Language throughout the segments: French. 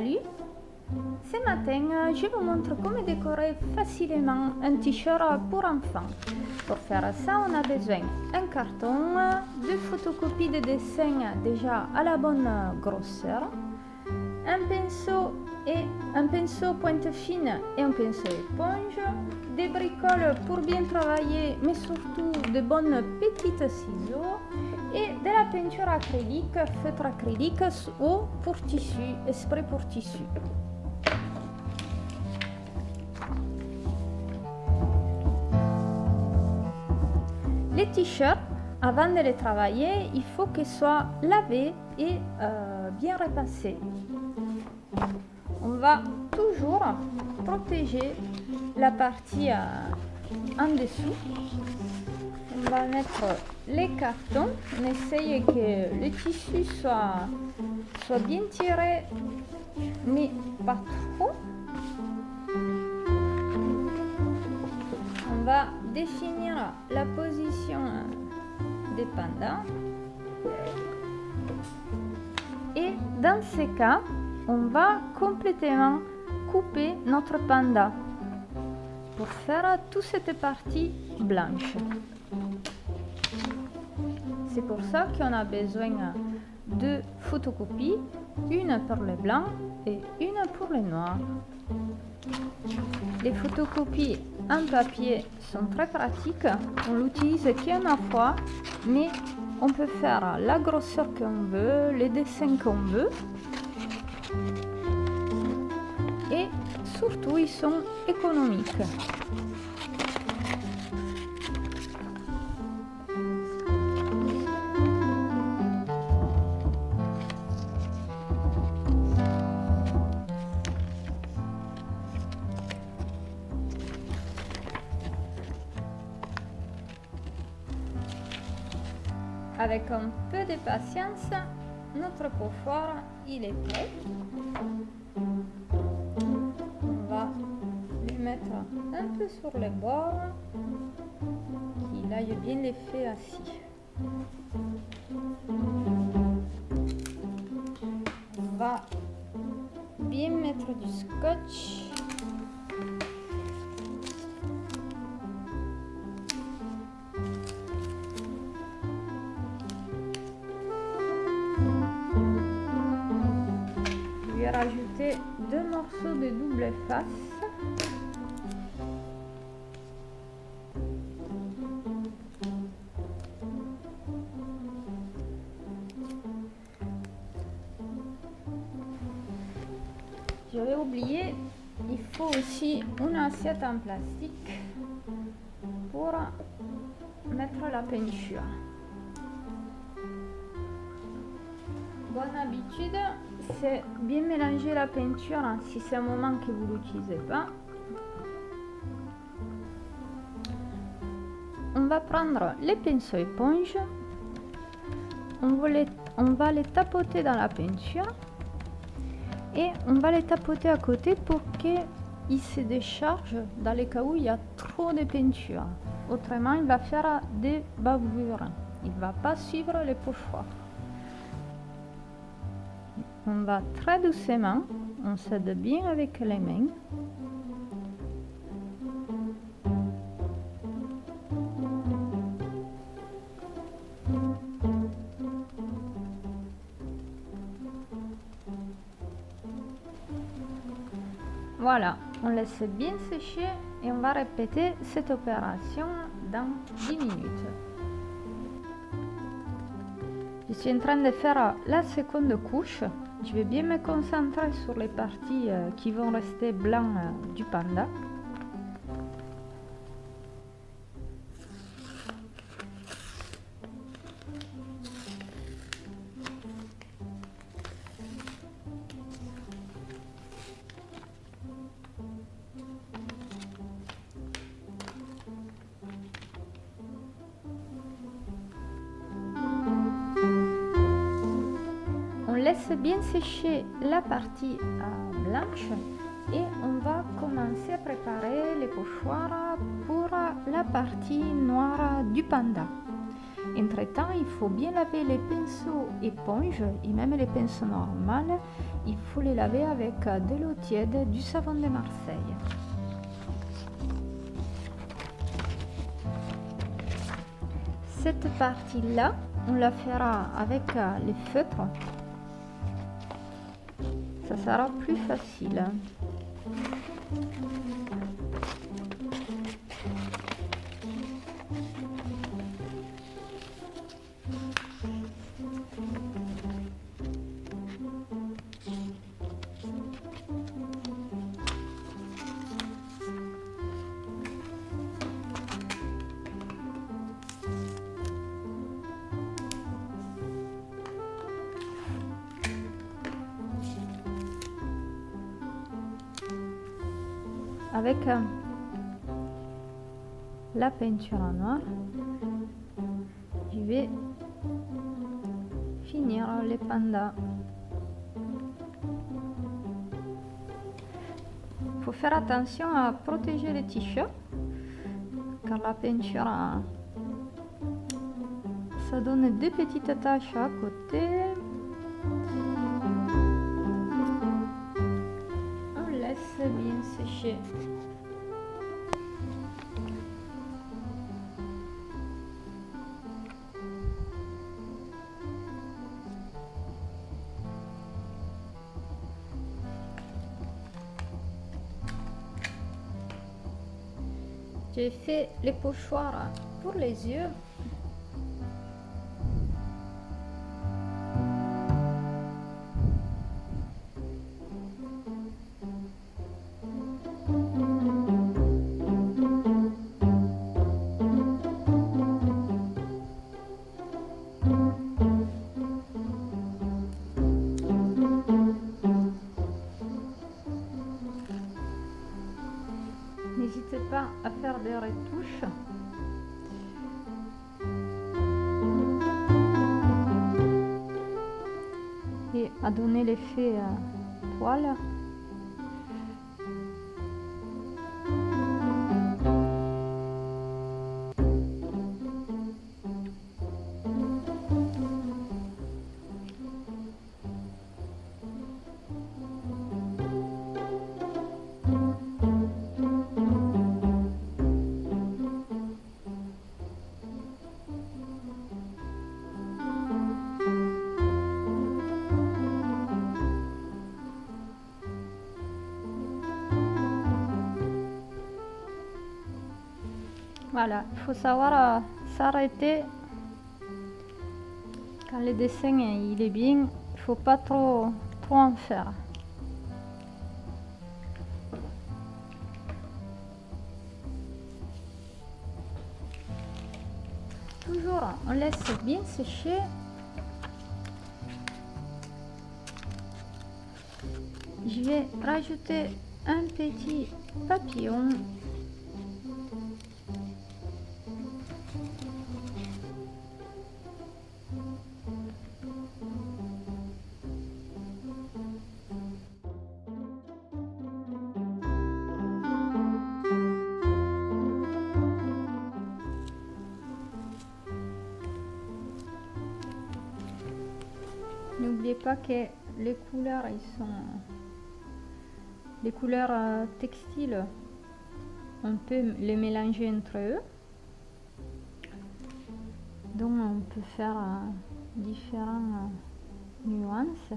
Salut Ce matin, je vous montre comment décorer facilement un t-shirt pour enfants. Pour faire ça, on a besoin d'un carton, de photocopies de dessins déjà à la bonne grosseur, un pinceau et un pinceau pointe fine et un pinceau éponge, des bricoles pour bien travailler, mais surtout de bonnes petites ciseaux et de la peinture acrylique, feutre acrylique ou pour tissu, spray pour tissu. Les t-shirts, avant de les travailler, il faut qu'ils soient lavés et euh, bien repassés. On va toujours protéger la partie euh, en dessous. On va mettre les cartons. On essaye que le tissu soit, bien tiré, mais pas trop. On va définir la position des pandas. Et dans ces cas, on va complètement couper notre panda pour faire toute cette partie blanche. C'est pour ça qu'on a besoin de photocopies, une pour le blanc et une pour le noir. Les photocopies en papier sont très pratiques, on l'utilise qu'une fois, mais on peut faire la grosseur qu'on veut, les dessins qu'on veut. Et surtout, ils sont économiques. Avec un peu de patience, notre pochoir il est prêt. On va lui mettre un peu sur le bord, qu'il aille bien l'effet assis. On va bien mettre du scotch deux morceaux de double face. J'avais oublié, il faut aussi une assiette en plastique pour mettre la peinture. Bonne habitude, c'est bien mélanger la peinture hein, si c'est un moment que vous l'utilisez pas. On va prendre les pinceaux éponges, on va les, on va les tapoter dans la peinture et on va les tapoter à côté pour qu'ils se déchargent dans les cas où il y a trop de peinture. Autrement, il va faire des bavures. Il va pas suivre les pochoirs. On va très doucement, on s'aide bien avec les mains. Voilà, on laisse bien sécher et on va répéter cette opération dans 10 minutes. Je suis en train de faire la seconde couche je vais bien me concentrer sur les parties euh, qui vont rester blancs euh, du panda. Laisse bien sécher la partie euh, blanche et on va commencer à préparer les pochoirs pour la partie noire du panda. Entre temps, il faut bien laver les pinceaux éponges et même les pinceaux normaux il faut les laver avec de l'eau tiède, du savon de Marseille. Cette partie-là, on la fera avec les feutres. Ça sera plus facile. Avec euh, la peinture en noir. Je vais finir les pandas. Faut faire attention à protéger les t-shirts car la peinture ça donne des petites taches à côté J'ai fait les pochoirs pour les yeux. Et à donner l'effet euh, poil. Voilà, il faut savoir euh, s'arrêter quand le dessin il est bien, il faut pas trop, trop en faire. Toujours, on laisse bien sécher. Je vais rajouter un petit papillon N'oubliez pas que les couleurs, ils sont les couleurs euh, textiles, on peut les mélanger entre eux. Donc on peut faire euh, différentes euh, nuances.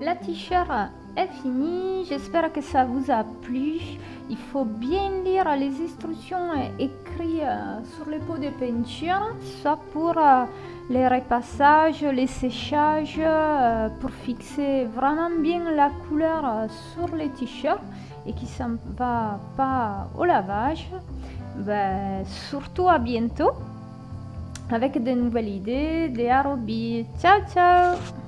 La t-shirt est finie, j'espère que ça vous a plu. Il faut bien lire les instructions écrites euh, sur les pots de peinture, soit pour euh, les repassages, les séchages, euh, pour fixer vraiment bien la couleur sur les t-shirts et qui ne va pas au lavage. Ben, surtout à bientôt avec de nouvelles idées, des Arobi. Ciao ciao